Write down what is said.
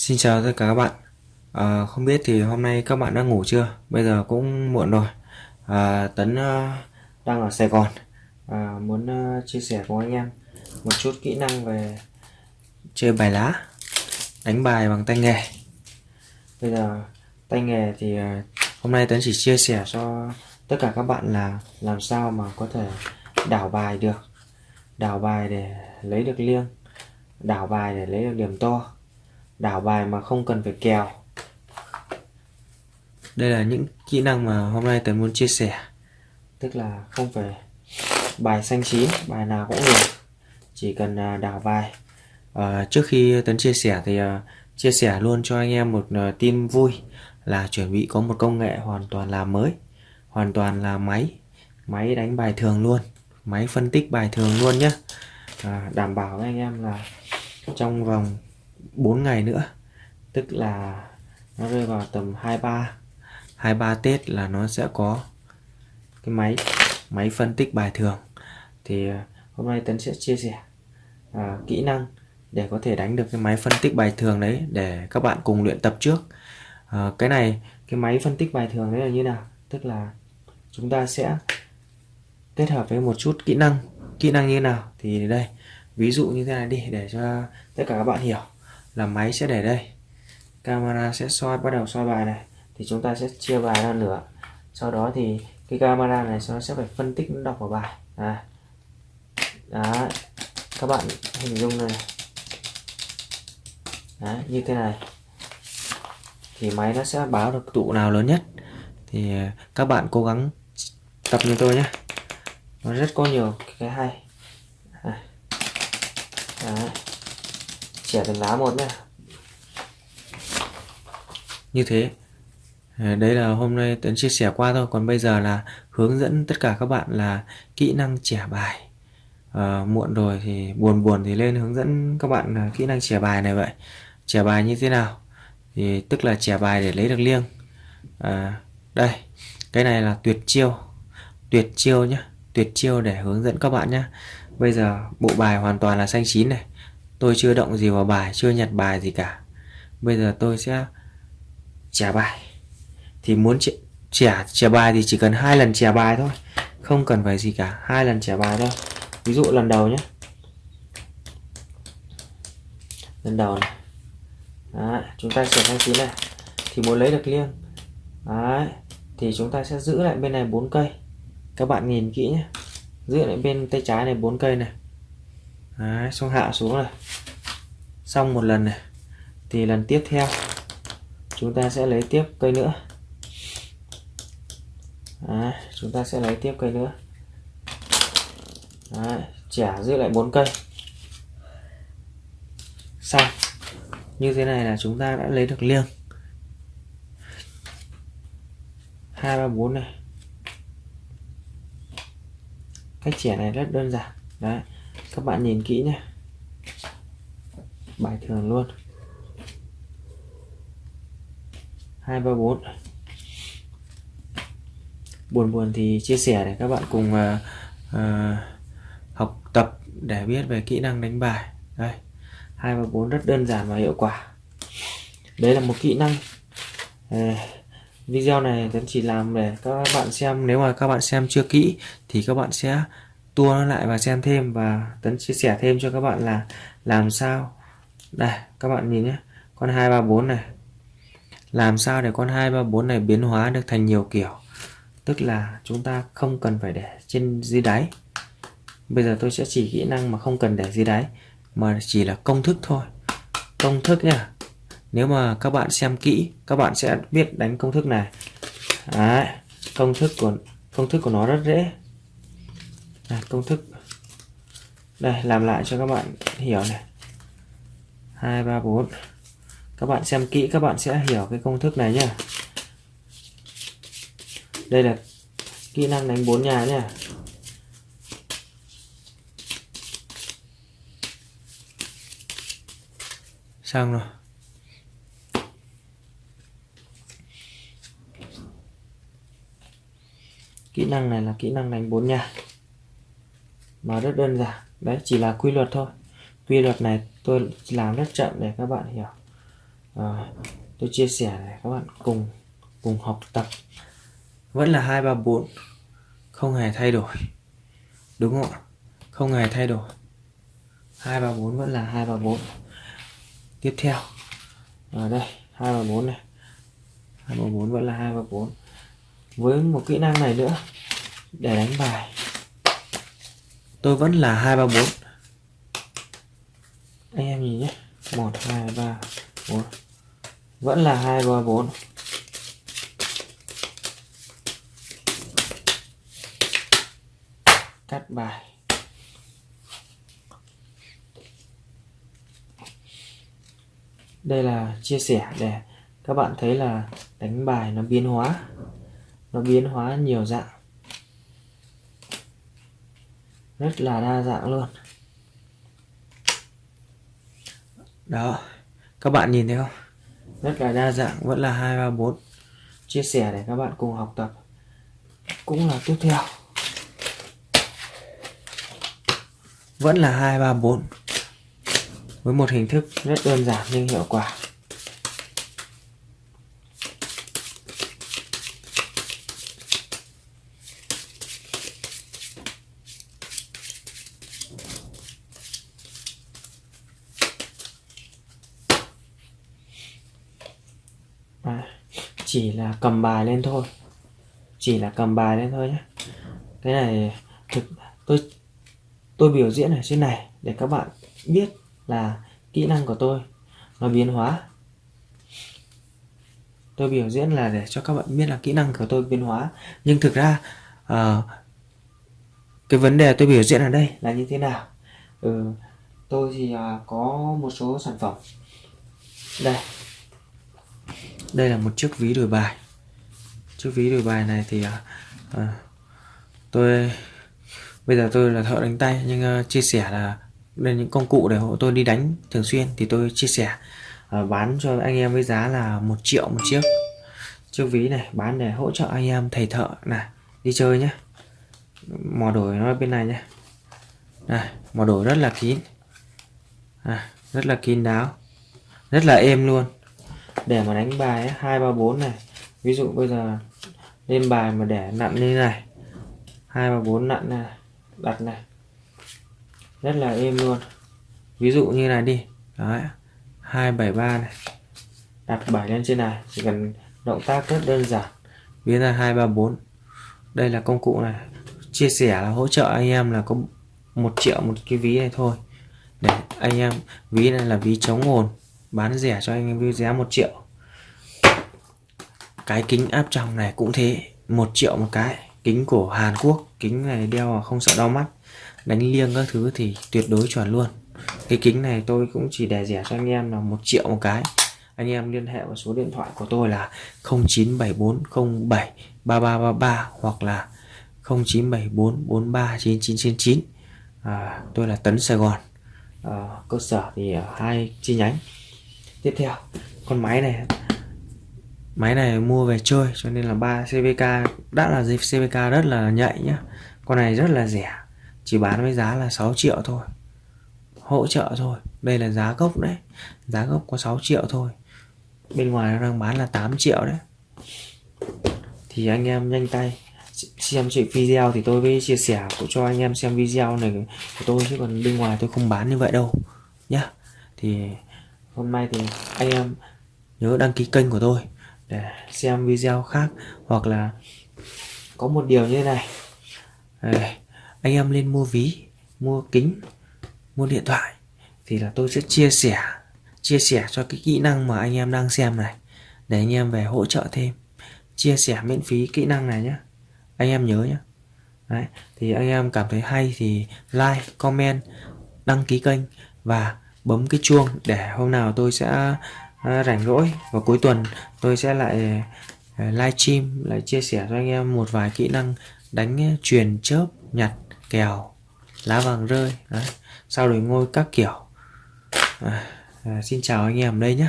Xin chào tất cả các bạn. À, Không biết thì hôm nay các bạn đã ngủ chưa? Bây giờ cũng muộn rồi. À, Tấn uh, đang ở Sài Gòn. À, Muốn uh, chia sẻ cùng anh em Một chút kỹ năng về Chơi bài lá Đánh bài bằng tay nghề. Bây giờ tay nghề thì uh, Hôm nay Tấn chỉ chia sẻ cho Tất cả các bạn là Làm sao mà có thể đảo bài được. Đảo bài để lấy được liêng Đảo bài để lấy được điểm to đảo bài mà không cần phải kèo. Đây là những kỹ năng mà hôm nay tớ muốn chia sẻ. Tức là không phải bài xanh chín bài nào cũng được. Chỉ cần à, đảo bài. À, trước khi tấn chia sẻ thì uh, chia sẻ luôn cho anh em một uh, tin vui là chuẩn bị có một công nghệ hoàn toàn là mới hoàn toàn là máy. Máy đánh bài thường luôn máy phân tích bài thường luôn nhé à, đảm bảo với anh em là trong vòng 4 ngày nữa. Tức là nó rơi vào tầm 23 23 Tết là nó sẽ có cái máy máy phân tích bài thường. Thì à, hôm nay Tấn sẽ chia sẻ à, kỹ năng để có thể đánh được cái máy phân tích bài thường đấy để các bạn cùng luyện tập trước. À, cái này cái máy phân tích bài thường đấy là như nào? Tức là chúng ta sẽ kết hợp với một chút kỹ năng. Kỹ năng như nào? Thì đây ví dụ như thế này đi để cho tất cả các bạn hiểu là máy sẽ để đây. Camera sẽ soi bắt đầu soi bài này. Thì chúng ta sẽ chia bài ra nữa, sau đó thì cái camera này nó sẽ phải phân tích đọc vào bài. À. đó. Các bạn hình dung này. Đó, như thế này. Thì máy nó sẽ báo được tụ nào lớn nhất. Thì à, các bạn cố gắng tập như tôi nhé. Nó rất có nhiều cái hay. Đó chẻ từng lá một nhé như thế. Ờ, đấy là hôm nay Tuấn chia sẻ qua thôi. Còn bây giờ là hướng dẫn tất cả các bạn là kỹ năng chẻ bài. À, muộn rồi thì buồn buồn thì lên hướng dẫn các bạn là kỹ năng chẻ bài này vậy. Chẻ bài như thế nào? Thì tức là chẻ bài để lấy được liêng. À, đây. Cái này là tuyệt chiêu. Tuyệt chiêu nhé tuyệt chiêu để hướng dẫn các bạn nhé bây giờ bộ bài hoàn toàn là xanh chín này tôi chưa động gì vào bài chưa nhặt bài gì cả. Bây giờ tôi sẽ trả bài. Thì muốn trả trả bài thì chỉ cần hai lần trả bài thôi. Không cần phải gì cả hai lần trả bài thôi. Ví dụ lần đầu nhé. Lần đầu này. Đấy, chúng ta sẽ sang chín này. Thì muốn lấy được liêng. Đấy, thì chúng ta sẽ giữ lại bên này bốn cây. Các bạn nhìn kỹ nhé. Giữ lại bên tay trái này bốn cây này. Đấy, xong hạ xuống này xong một lần này thì lần tiếp theo chúng ta sẽ lấy tiếp cây nữa. Đấy, chúng ta sẽ lấy tiếp cây nữa. Đấy, chả giữ lại bốn cây. Xong như thế này là chúng ta đã lấy được liêng. Hai ba bốn này. Cách chẻ này rất đơn giản. Đấy các bạn nhìn kỹ nhé bài thường luôn. Hai ba bốn. Buồn buồn thì chia sẻ để các bạn cùng uh, uh, học tập để biết về kỹ năng đánh bài. Đây hai ba bốn rất đơn giản và hiệu quả. Đấy là một kỹ năng. Uh, video này tấn chỉ làm để các bạn xem nếu mà các bạn xem chưa kỹ thì các bạn sẽ tua nó lại và xem thêm và tấn chia sẻ thêm cho các bạn là làm sao đây các bạn nhìn nhé. Con 234 này. Làm sao để con 234 này biến hóa được thành nhiều kiểu? Tức là chúng ta không cần phải để trên dưới đáy. Bây giờ tôi sẽ chỉ kỹ năng mà không cần để dưới đáy mà chỉ là công thức thôi. Công thức nhá. Nếu mà các bạn xem kỹ các bạn sẽ biết đánh công thức này. Đấy, công thức của công thức của nó rất dễ. Đây, công thức. Đây làm lại cho các bạn hiểu này. 2 3 4 các bạn xem kỹ, các bạn sẽ hiểu cái công thức này nhé đây là kỹ năng đánh bốn nhà nhé xong rồi. Kỹ năng này là kỹ năng đánh bốn nhà. Mà rất đơn giản. Đấy, chỉ là quy luật thôi quy luật này tôi làm rất chậm để các bạn hiểu. À, tôi chia sẻ để các bạn cùng cùng học tập. Vẫn là hai ba bốn không hề thay đổi. Đúng không ạ? Không hề thay đổi. Hai ba bốn vẫn là hai ba bốn. Tiếp theo. Ở đây hai ba bốn này. Hai ba bốn vẫn là hai ba bốn. Với một kỹ năng này nữa để đánh bài. Tôi vẫn là hai ba bốn. anh em nhìn nhé một, hai, ba, bốn. Vẫn là hai ba bốn. Cắt bài. Đây là chia sẻ để các bạn thấy là đánh bài nó biến hóa. Nó biến hóa nhiều dạng. Rất là đa dạng luôn. Đó, các bạn nhìn thấy không? Rất là đa dạng, vẫn là hai, ba, bốn. Chia sẻ để các bạn cùng học tập. Cũng là tiếp theo. Vẫn là hai, ba, bốn. Với một hình thức rất đơn giản nhưng hiệu quả à, chỉ là cầm bài lên thôi. Chỉ là cầm bài lên thôi nhé. Cái này thực tôi tôi biểu diễn ở trên này để các bạn biết là kỹ năng của tôi nó biến hóa. Tôi biểu diễn là để cho các bạn biết là kỹ năng của tôi biến hóa. Nhưng thực ra uh, cái vấn đề tôi biểu diễn ở đây là như thế nào? Ừ, tôi thì uh, có một số sản phẩm. Đây đây là một chiếc ví đổi bài. Chiếc ví đổi bài này thì à, à tôi bây giờ tôi là thợ đánh tay nhưng uh, chia sẻ là đây những công cụ để hộ tôi đi đánh thường xuyên thì tôi chia sẻ uh, bán cho anh em với giá là một triệu một chiếc. Chiếc ví này bán để hỗ trợ anh em thầy thợ này đi chơi nhé. Mò đổi nó bên này nhé. Này mò đổi rất là kín. À, rất là kín đáo. Rất là êm luôn để mà đánh bài hai, ba, bốn này. Ví dụ bây giờ lên bài mà để nặn như này. Hai, ba, bốn nặn này, đặt này. Rất là êm luôn. Ví dụ như này đi. Đấy 273 này. Đặt bài lên trên này, chỉ cần động tác rất đơn giản. Biến ra 234 đây là công cụ này. Chia sẻ là hỗ trợ anh em là có một triệu, một cái ví này thôi. Để anh em, ví này là ví chống ồn bán rẻ cho anh em với giá một triệu. Cái kính áp tròng này cũng thế một triệu một cái. Kính của Hàn Quốc kính này đeo không sợ đau mắt đánh liêng các thứ thì tuyệt đối chuẩn luôn. Cái kính này tôi cũng chỉ để rẻ cho anh em là một triệu một cái. Anh em liên hệ vào số điện thoại của tôi là 0974073333 hoặc là 0974439999 à, tôi là Tấn Sài Gòn. À, cơ sở thì ở hai chi nhánh tiếp theo. Con máy này. Máy này mua về chơi, cho nên là ba CVK đã là dịp CVK rất là nhạy nhá. Con này rất là rẻ, chỉ bán với giá là 6 triệu thôi. Hỗ trợ thôi. Đây là giá gốc đấy. Giá gốc có 6 triệu thôi. Bên ngoài nó đang bán là 8 triệu đấy. Thì anh em nhanh tay xem chị video thì tôi mới chia sẻ cho anh em xem video này của tôi, chứ còn bên ngoài tôi không bán như vậy đâu nhá. Thì hôm nay thì anh em nhớ đăng ký kênh của tôi để xem video khác hoặc là có một điều như thế này. Anh em lên mua ví mua kính mua điện thoại thì là tôi sẽ chia sẻ chia sẻ cho cái kỹ năng mà anh em đang xem này để anh em về hỗ trợ thêm. Chia sẻ miễn phí kỹ năng này nhé anh em nhớ nhé Đấy, thì anh em cảm thấy hay thì like comment đăng ký kênh và bấm cái chuông để hôm nào tôi sẽ à, rảnh rỗi và cuối tuần tôi sẽ lại à, live stream lại chia sẻ cho anh em một vài kỹ năng đánh truyền chớp nhặt kèo lá vàng rơi Đấy. sau đổi ngôi các kiểu à, à, xin chào anh em đây nhé